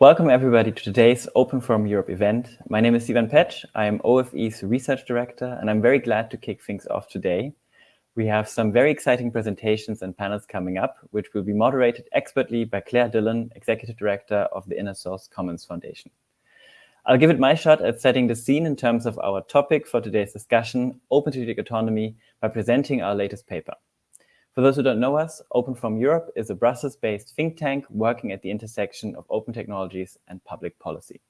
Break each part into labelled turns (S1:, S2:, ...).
S1: Welcome everybody to today's Open Forum Europe event. My name is Ivan Petsch. I am OFE's research director, and I'm very glad to kick things off today. We have some very exciting presentations and panels coming up, which will be moderated expertly by Clare Dillon, Executive Director of the Inner Source Commons Foundation. I'll give it my shot at setting the scene in terms of our topic for today's discussion, Open Strategic Autonomy, by presenting our latest paper. For those who don't know us, Open Forum Europe is a Brussels-based think tank working at the intersection of open technologies and public policy.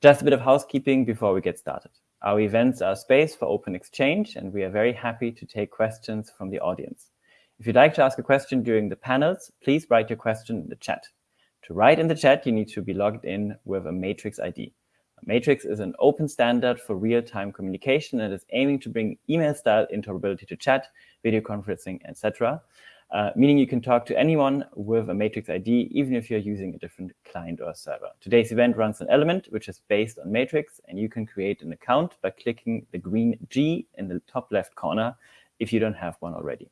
S1: Just a bit of housekeeping before we get started. Our events are a space for open exchange, and we are very happy to take questions from the audience. If you'd like to ask a question during the panels, please write your question in the chat. To write in the chat, you need to be logged in with a Matrix ID. Matrix is an open standard for real-time communication and is aiming to bring email-style interoperability to chat, video conferencing, etc., uh, meaning you can talk to anyone with a Matrix ID, even if you're using a different client or server. Today's event runs an element which is based on Matrix, and you can create an account by clicking the green G in the top left corner if you don't have one already.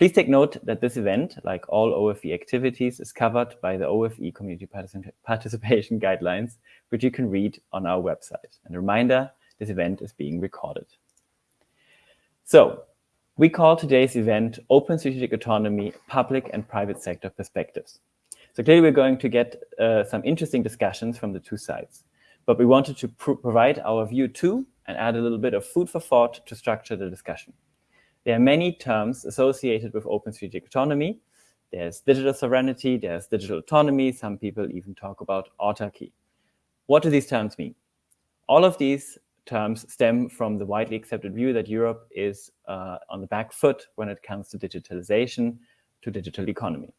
S1: Please take note that this event, like all OFE activities, is covered by the OFE Community Participation Guidelines, which you can read on our website. And a reminder, this event is being recorded. So, we call today's event Open Strategic Autonomy, Public and Private Sector Perspectives. So clearly we're going to get uh, some interesting discussions from the two sides. But we wanted to pr provide our view too and add a little bit of food for thought to structure the discussion. There are many terms associated with open strategic autonomy. There's digital sovereignty, there's digital autonomy. Some people even talk about autarky. What do these terms mean? All of these terms stem from the widely accepted view that Europe is uh, on the back foot when it comes to digitalization, to digital economy.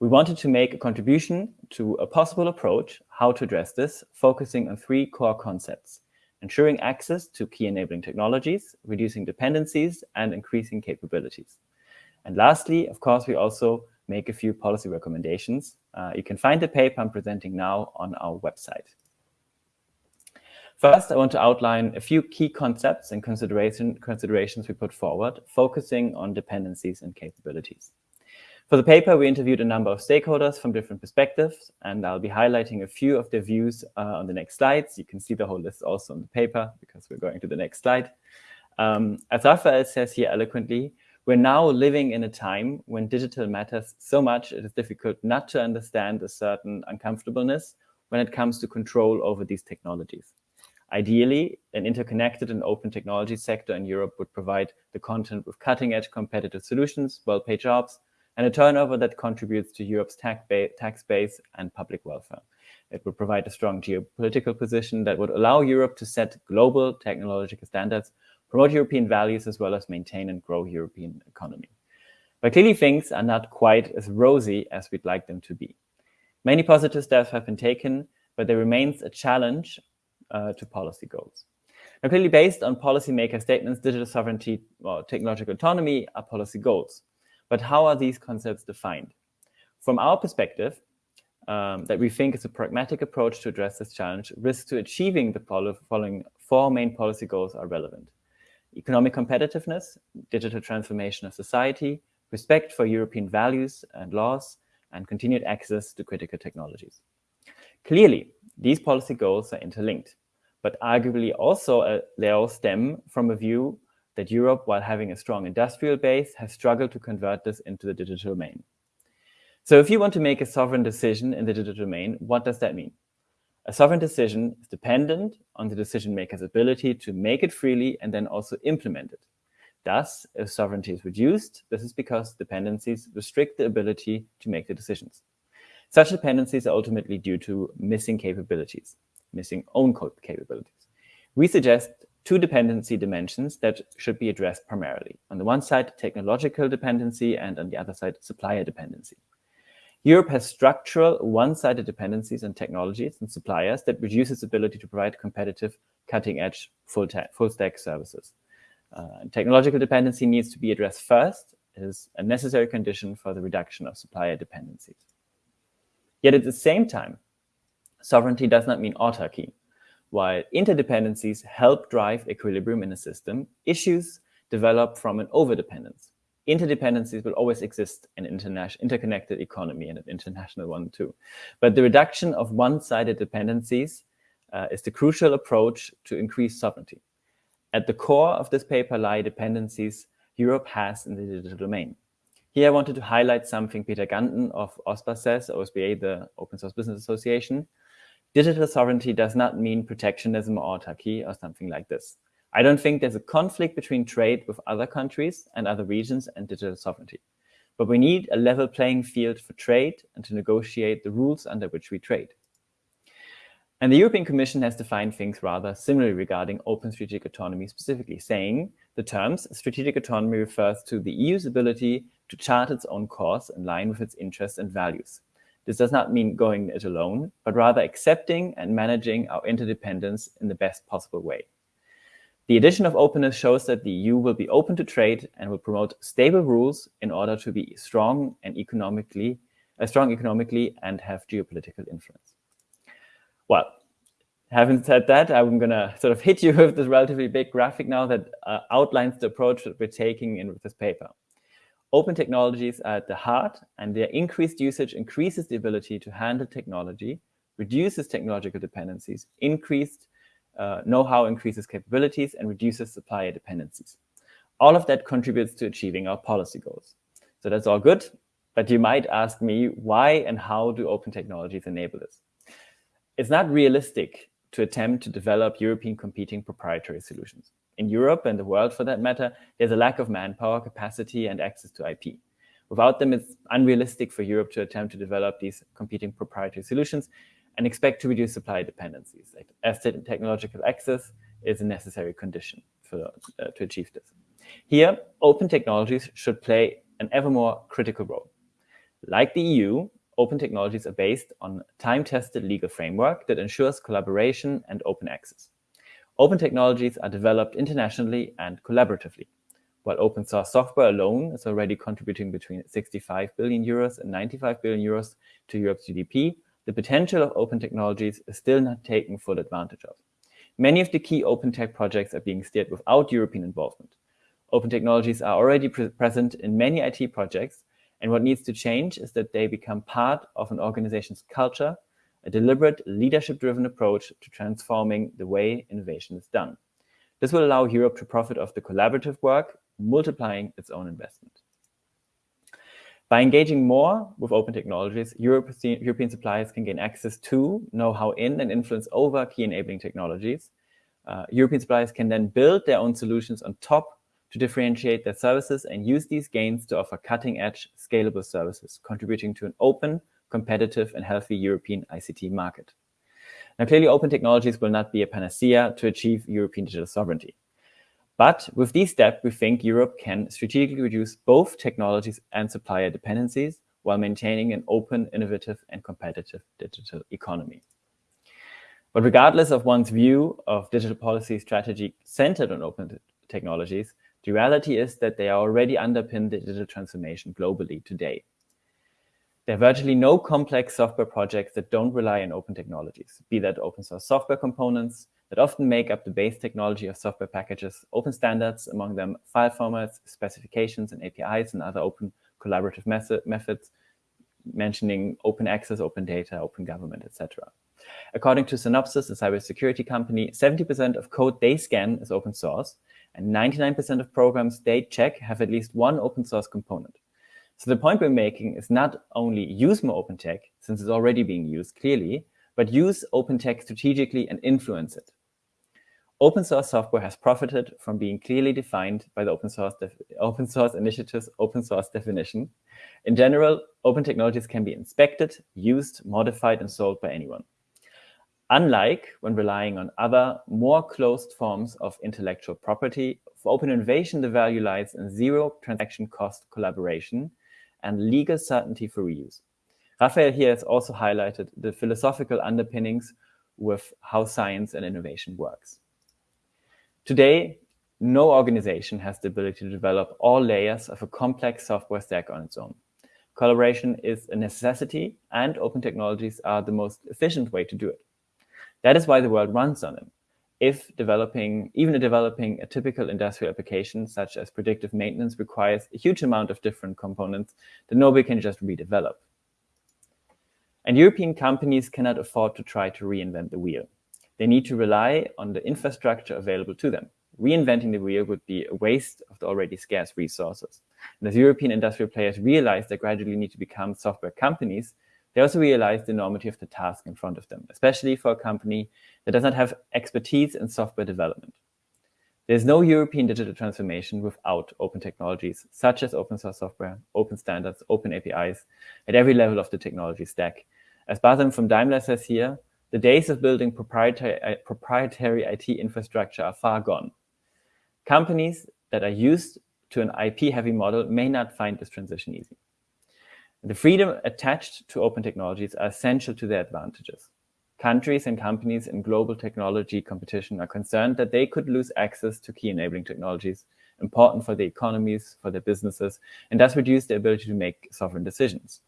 S1: We wanted to make a contribution to a possible approach how to address this, focusing on three core concepts ensuring access to key enabling technologies, reducing dependencies, and increasing capabilities. And lastly, of course, we also make a few policy recommendations. Uh, you can find the paper I'm presenting now on our website. First, I want to outline a few key concepts and consideration, considerations we put forward, focusing on dependencies and capabilities. For the paper, we interviewed a number of stakeholders from different perspectives, and I'll be highlighting a few of their views uh, on the next slides. You can see the whole list also on the paper because we're going to the next slide. Um, as Raphael says here eloquently, we're now living in a time when digital matters so much it is difficult not to understand a certain uncomfortableness when it comes to control over these technologies. Ideally, an interconnected and open technology sector in Europe would provide the content with cutting-edge competitive solutions, well-paid jobs, and a turnover that contributes to Europe's tax base and public welfare. It would provide a strong geopolitical position that would allow Europe to set global technological standards, promote European values, as well as maintain and grow European economy. But clearly things are not quite as rosy as we'd like them to be. Many positive steps have been taken, but there remains a challenge uh, to policy goals. Now, clearly based on policymaker statements, digital sovereignty or technological autonomy are policy goals. But how are these concepts defined? From our perspective, um, that we think is a pragmatic approach to address this challenge, risks to achieving the following four main policy goals are relevant. Economic competitiveness, digital transformation of society, respect for European values and laws, and continued access to critical technologies. Clearly, these policy goals are interlinked, but arguably also uh, they all stem from a view that Europe, while having a strong industrial base, has struggled to convert this into the digital domain. So if you want to make a sovereign decision in the digital domain, what does that mean? A sovereign decision is dependent on the decision maker's ability to make it freely and then also implement it. Thus, if sovereignty is reduced, this is because dependencies restrict the ability to make the decisions. Such dependencies are ultimately due to missing capabilities, missing own code capabilities. We suggest two dependency dimensions that should be addressed primarily. On the one side, technological dependency, and on the other side, supplier dependency. Europe has structural one-sided dependencies on technologies and suppliers that reduce its ability to provide competitive, cutting-edge, full-stack services. Uh, technological dependency needs to be addressed first is a necessary condition for the reduction of supplier dependencies. Yet at the same time, sovereignty does not mean autarky. While interdependencies help drive equilibrium in a system, issues develop from an overdependence. interdependencies will always exist in an interconnected economy and an international one too. But the reduction of one-sided dependencies uh, is the crucial approach to increase sovereignty. At the core of this paper lie dependencies Europe has in the digital domain. Here I wanted to highlight something Peter Ganten of OSBA says, OSBA, the Open Source Business Association. Digital sovereignty does not mean protectionism or autarky or something like this. I don't think there's a conflict between trade with other countries and other regions and digital sovereignty. But we need a level playing field for trade and to negotiate the rules under which we trade. And the European Commission has defined things rather similarly regarding open strategic autonomy specifically, saying the terms strategic autonomy refers to the EU's ability to chart its own course in line with its interests and values. This does not mean going it alone, but rather accepting and managing our interdependence in the best possible way. The addition of openness shows that the EU will be open to trade and will promote stable rules in order to be strong and economically, uh, strong economically and have geopolitical influence. Well, having said that, I'm going to sort of hit you with this relatively big graphic now that uh, outlines the approach that we're taking in this paper. Open technologies are at the heart, and their increased usage increases the ability to handle technology, reduces technological dependencies, increased uh, know-how increases capabilities and reduces supplier dependencies. All of that contributes to achieving our policy goals. So that's all good, but you might ask me why and how do open technologies enable this? It's not realistic to attempt to develop European competing proprietary solutions. In Europe and the world for that matter, there's a lack of manpower, capacity, and access to IP. Without them, it's unrealistic for Europe to attempt to develop these competing proprietary solutions and expect to reduce supply dependencies. As technological access is a necessary condition for, uh, to achieve this. Here, open technologies should play an ever more critical role. Like the EU, open technologies are based on time-tested legal framework that ensures collaboration and open access. Open technologies are developed internationally and collaboratively. While open source software alone is already contributing between 65 billion euros and 95 billion euros to Europe's GDP, the potential of open technologies is still not taken full advantage of. Many of the key open tech projects are being steered without European involvement. Open technologies are already pre present in many IT projects, and what needs to change is that they become part of an organization's culture, a deliberate leadership-driven approach to transforming the way innovation is done. This will allow Europe to profit of the collaborative work, multiplying its own investment. By engaging more with open technologies, European suppliers can gain access to, know-how in, and influence over key enabling technologies. Uh, European suppliers can then build their own solutions on top to differentiate their services and use these gains to offer cutting-edge, scalable services, contributing to an open, competitive, and healthy European ICT market. Now, clearly, open technologies will not be a panacea to achieve European digital sovereignty. But with these steps, we think Europe can strategically reduce both technologies and supplier dependencies while maintaining an open, innovative, and competitive digital economy. But regardless of one's view of digital policy strategy centered on open technologies, the reality is that they are already underpin digital transformation globally today. There are virtually no complex software projects that don't rely on open technologies, be that open source software components, that often make up the base technology of software packages, open standards, among them file formats, specifications, and APIs, and other open collaborative method, methods, mentioning open access, open data, open government, etc. According to Synopsys, a cybersecurity company, 70% of code they scan is open source, and 99% of programs they check have at least one open source component. So the point we're making is not only use more open tech, since it's already being used clearly, but use open tech strategically and influence it. Open source software has profited from being clearly defined by the open source, open source initiative's open source definition. In general, open technologies can be inspected, used, modified, and sold by anyone. Unlike when relying on other, more closed forms of intellectual property, for open innovation, the value lies in zero transaction cost collaboration and legal certainty for reuse. Raphael here has also highlighted the philosophical underpinnings with how science and innovation works. Today, no organization has the ability to develop all layers of a complex software stack on its own. Collaboration is a necessity, and open technologies are the most efficient way to do it. That is why the world runs on them. If developing, even developing a typical industrial application such as predictive maintenance requires a huge amount of different components that nobody can just redevelop. And European companies cannot afford to try to reinvent the wheel. They need to rely on the infrastructure available to them. Reinventing the wheel would be a waste of the already scarce resources. And as European industrial players realize they gradually need to become software companies, they also realize the enormity of the task in front of them, especially for a company that does not have expertise in software development. There's no European digital transformation without open technologies, such as open source software, open standards, open APIs, at every level of the technology stack. As Basim from Daimler says here, the days of building proprietary, uh, proprietary IT infrastructure are far gone. Companies that are used to an IP-heavy model may not find this transition easy. The freedom attached to open technologies are essential to their advantages. Countries and companies in global technology competition are concerned that they could lose access to key enabling technologies important for their economies, for their businesses, and thus reduce their ability to make sovereign decisions.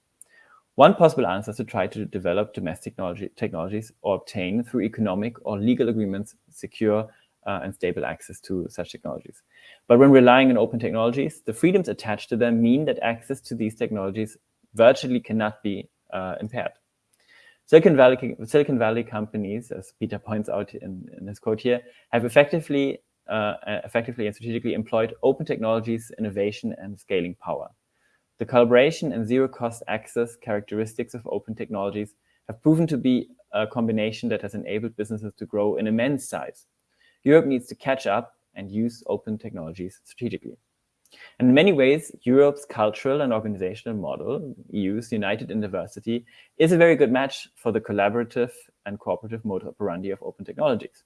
S1: One possible answer is to try to develop domestic technology, technologies or obtain through economic or legal agreements secure uh, and stable access to such technologies. But when relying on open technologies, the freedoms attached to them mean that access to these technologies virtually cannot be uh, impaired. Silicon Valley, Silicon Valley companies, as Peter points out in, in his quote here, have effectively, uh, effectively and strategically employed open technologies, innovation, and scaling power. The collaboration and zero-cost access characteristics of open technologies have proven to be a combination that has enabled businesses to grow in immense size. Europe needs to catch up and use open technologies strategically. And in many ways, Europe's cultural and organizational model, EU's United in Diversity, is a very good match for the collaborative and cooperative mode operandi of open technologies.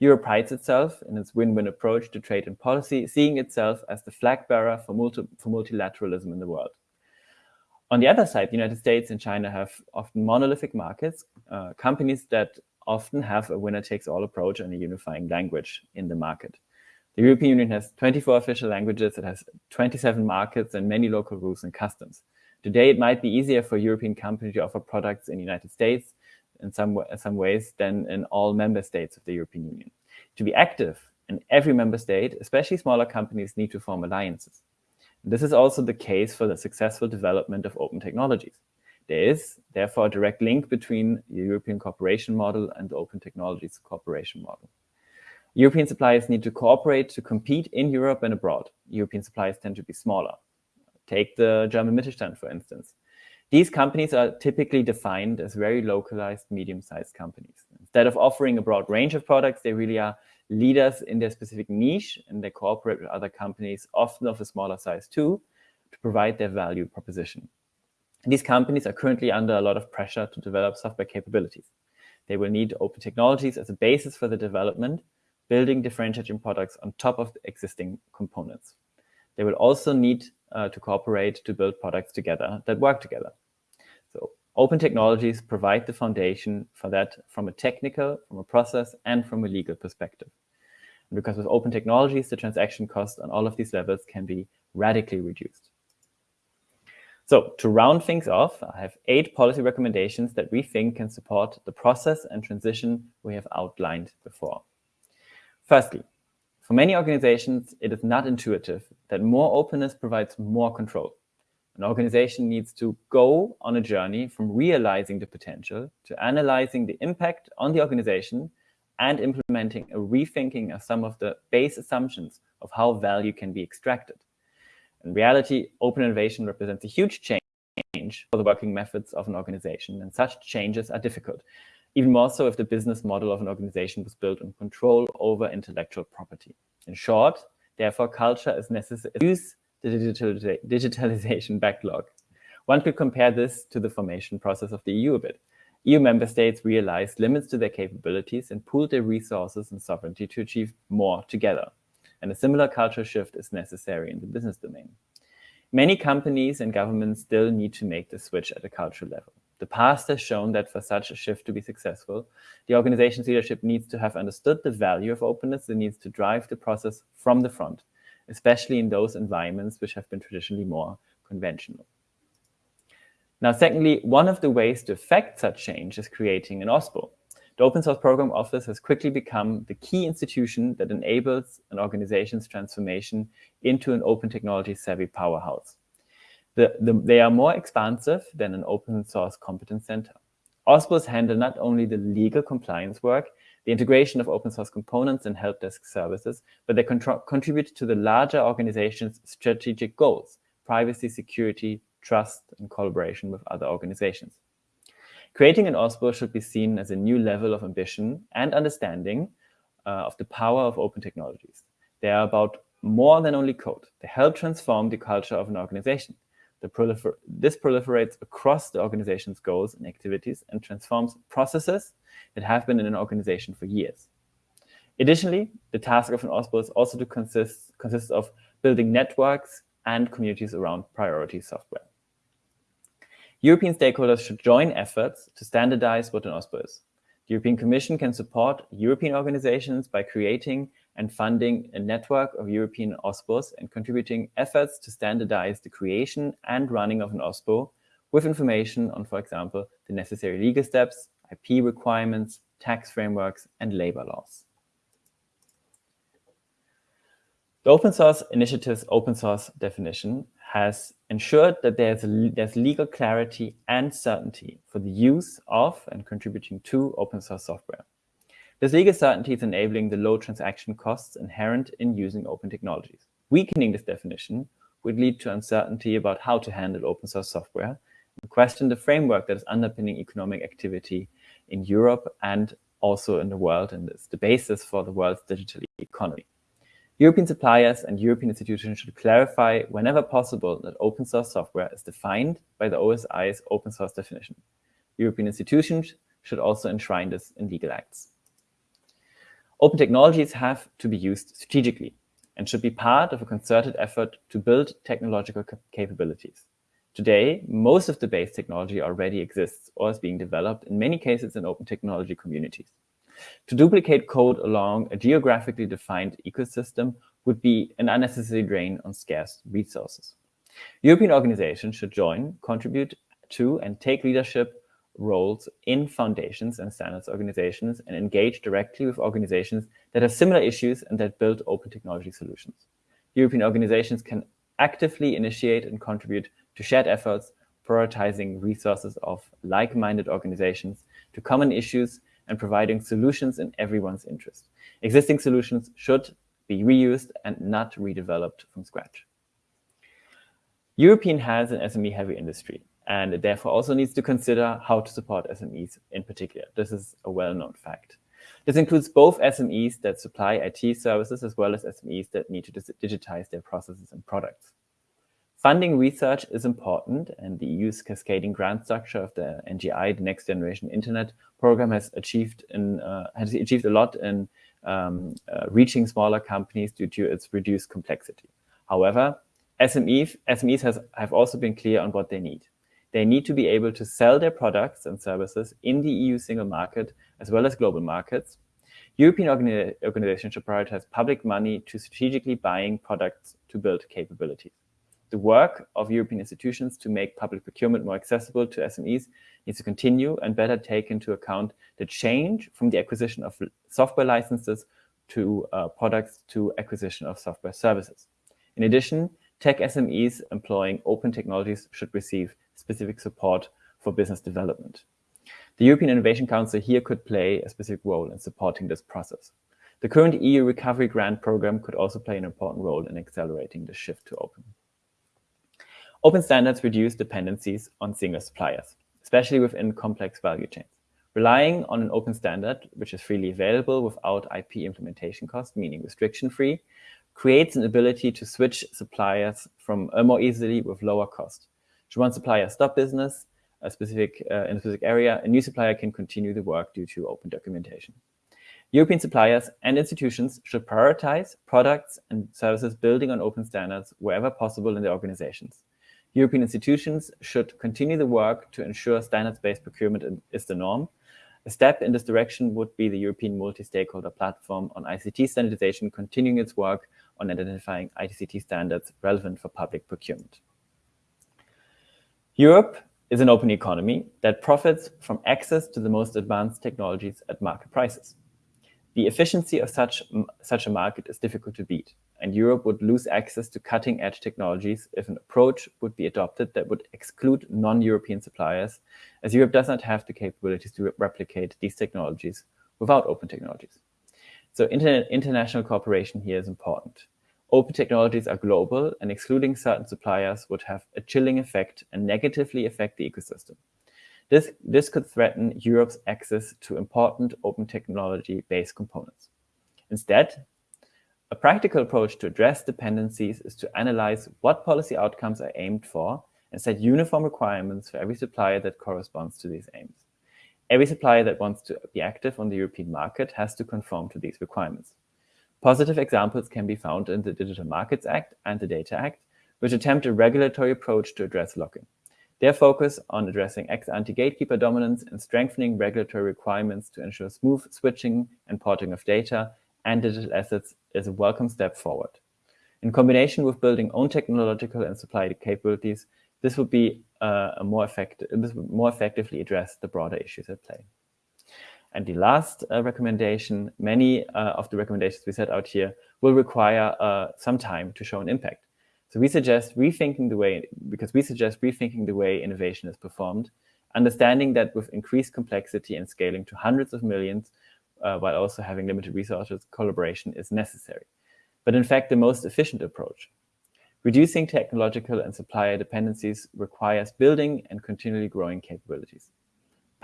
S1: Europe prides itself in its win-win approach to trade and policy, seeing itself as the flag bearer for, multi for multilateralism in the world. On the other side, the United States and China have often monolithic markets, uh, companies that often have a winner-takes-all approach and a unifying language in the market. The European Union has 24 official languages, it has 27 markets and many local rules and customs. Today, it might be easier for European companies to offer products in the United States in some, some ways than in all member states of the European Union. To be active in every member state, especially smaller companies need to form alliances. This is also the case for the successful development of open technologies. There is, therefore, a direct link between the European cooperation model and the open technologies cooperation model. European suppliers need to cooperate to compete in Europe and abroad. European suppliers tend to be smaller. Take the German Mittelstand, for instance. These companies are typically defined as very localized, medium-sized companies. Instead of offering a broad range of products, they really are leaders in their specific niche and they cooperate with other companies, often of a smaller size too, to provide their value proposition. These companies are currently under a lot of pressure to develop software capabilities. They will need open technologies as a basis for the development, building differentiating products on top of existing components. They will also need uh, to cooperate to build products together that work together. So open technologies provide the foundation for that from a technical, from a process, and from a legal perspective. And because with open technologies, the transaction cost on all of these levels can be radically reduced. So to round things off, I have eight policy recommendations that we think can support the process and transition we have outlined before. Firstly, for many organizations, it is not intuitive that more openness provides more control. An organization needs to go on a journey from realizing the potential to analyzing the impact on the organization and implementing a rethinking of some of the base assumptions of how value can be extracted. In reality, open innovation represents a huge change for the working methods of an organization, and such changes are difficult, even more so if the business model of an organization was built on control over intellectual property. In short, therefore, culture is necessary to use the digital, digitalization backlog. One could compare this to the formation process of the EU a bit. EU member states realized limits to their capabilities and pooled their resources and sovereignty to achieve more together. And a similar cultural shift is necessary in the business domain. Many companies and governments still need to make the switch at a cultural level. The past has shown that for such a shift to be successful, the organization's leadership needs to have understood the value of openness and needs to drive the process from the front especially in those environments which have been traditionally more conventional. Now, secondly, one of the ways to affect such change is creating an OSPO. The Open Source Program Office has quickly become the key institution that enables an organization's transformation into an open technology savvy powerhouse. The, the, they are more expansive than an open source competence center. OSPOs handle not only the legal compliance work, the integration of open source components and help desk services, but they contribute to the larger organization's strategic goals, privacy, security, trust, and collaboration with other organizations. Creating an OSPO should be seen as a new level of ambition and understanding uh, of the power of open technologies. They are about more than only code. They help transform the culture of an organization. Prolifer this proliferates across the organization's goals and activities and transforms processes that have been in an organization for years. Additionally, the task of an OSPO is also to consist, consist of building networks and communities around priority software. European stakeholders should join efforts to standardize what an OSPO is. The European Commission can support European organizations by creating and funding a network of European OSPOs and contributing efforts to standardize the creation and running of an OSPO with information on, for example, the necessary legal steps, IP requirements, tax frameworks, and labor laws. The open source initiative's open source definition has ensured that there's, there's legal clarity and certainty for the use of and contributing to open source software. This legal certainty is enabling the low transaction costs inherent in using open technologies. Weakening this definition would lead to uncertainty about how to handle open source software and question the framework that is underpinning economic activity in Europe and also in the world and is the basis for the world's digital economy. European suppliers and European institutions should clarify whenever possible that open source software is defined by the OSI's open source definition. European institutions should also enshrine this in legal acts. Open technologies have to be used strategically and should be part of a concerted effort to build technological capabilities. Today, most of the base technology already exists or is being developed, in many cases in open technology communities. To duplicate code along a geographically defined ecosystem would be an unnecessary drain on scarce resources. European organizations should join, contribute to, and take leadership roles in foundations and standards organizations and engage directly with organizations that have similar issues and that build open technology solutions. European organizations can actively initiate and contribute to shared efforts, prioritizing resources of like-minded organizations to common issues and providing solutions in everyone's interest. Existing solutions should be reused and not redeveloped from scratch. European has an SME-heavy industry, and it therefore also needs to consider how to support SMEs in particular. This is a well-known fact. This includes both SMEs that supply IT services as well as SMEs that need to digitize their processes and products. Funding research is important, and the EU's cascading grant structure of the NGI, the Next Generation Internet program, has achieved in, uh, has achieved a lot in um, uh, reaching smaller companies due to its reduced complexity. However, SMEs, SMEs has, have also been clear on what they need. They need to be able to sell their products and services in the EU single market as well as global markets. European organi organizations should prioritize public money to strategically buying products to build capabilities the work of European institutions to make public procurement more accessible to SMEs needs to continue and better take into account the change from the acquisition of software licenses to uh, products to acquisition of software services. In addition, tech SMEs employing open technologies should receive specific support for business development. The European Innovation Council here could play a specific role in supporting this process. The current EU Recovery Grant Program could also play an important role in accelerating the shift to open. Open standards reduce dependencies on single suppliers, especially within complex value chains. Relying on an open standard, which is freely available without IP implementation cost, meaning restriction-free, creates an ability to switch suppliers from uh, more easily with lower cost. Should one supplier stop business a specific, uh, in a specific area, a new supplier can continue the work due to open documentation. European suppliers and institutions should prioritize products and services building on open standards wherever possible in their organizations. European institutions should continue the work to ensure standards-based procurement is the norm. A step in this direction would be the European multi-stakeholder platform on ICT standardization continuing its work on identifying ICT standards relevant for public procurement. Europe is an open economy that profits from access to the most advanced technologies at market prices. The efficiency of such, such a market is difficult to beat, and Europe would lose access to cutting-edge technologies if an approach would be adopted that would exclude non-European suppliers, as Europe does not have the capabilities to re replicate these technologies without open technologies. So inter international cooperation here is important. Open technologies are global, and excluding certain suppliers would have a chilling effect and negatively affect the ecosystem. This, this could threaten Europe's access to important open technology-based components. Instead, a practical approach to address dependencies is to analyze what policy outcomes are aimed for and set uniform requirements for every supplier that corresponds to these aims. Every supplier that wants to be active on the European market has to conform to these requirements. Positive examples can be found in the Digital Markets Act and the Data Act, which attempt a regulatory approach to address lock-in. Their focus on addressing ex-ante gatekeeper dominance and strengthening regulatory requirements to ensure smooth switching and porting of data and digital assets is a welcome step forward. In combination with building own technological and supply capabilities, this would be uh, a more effective, this would more effectively address the broader issues at play. And the last uh, recommendation, many uh, of the recommendations we set out here will require uh, some time to show an impact. So we suggest rethinking the way, because we suggest rethinking the way innovation is performed, understanding that with increased complexity and scaling to hundreds of millions, uh, while also having limited resources, collaboration is necessary. But in fact, the most efficient approach. Reducing technological and supplier dependencies requires building and continually growing capabilities.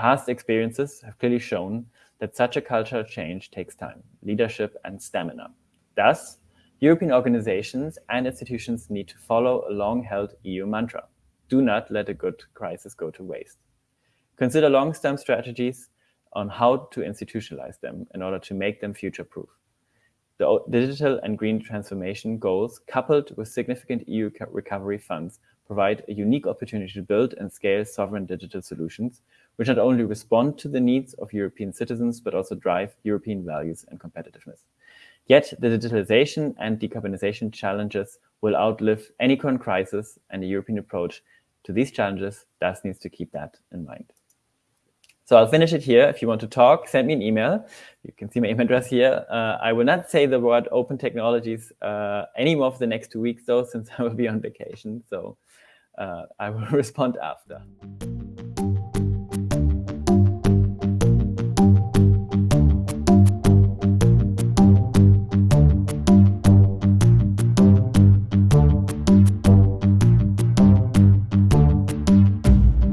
S1: Past experiences have clearly shown that such a cultural change takes time, leadership, and stamina. Thus, European organizations and institutions need to follow a long-held EU mantra. Do not let a good crisis go to waste. Consider long-term strategies on how to institutionalize them in order to make them future-proof. The digital and green transformation goals, coupled with significant EU recovery funds, provide a unique opportunity to build and scale sovereign digital solutions, which not only respond to the needs of European citizens, but also drive European values and competitiveness. Yet the digitalization and decarbonization challenges will outlive any current crisis, and the European approach to these challenges thus needs to keep that in mind. So I'll finish it here. If you want to talk, send me an email. You can see my email address here. Uh, I will not say the word open technologies uh, anymore for the next two weeks, though, since I will be on vacation. So uh, I will respond after.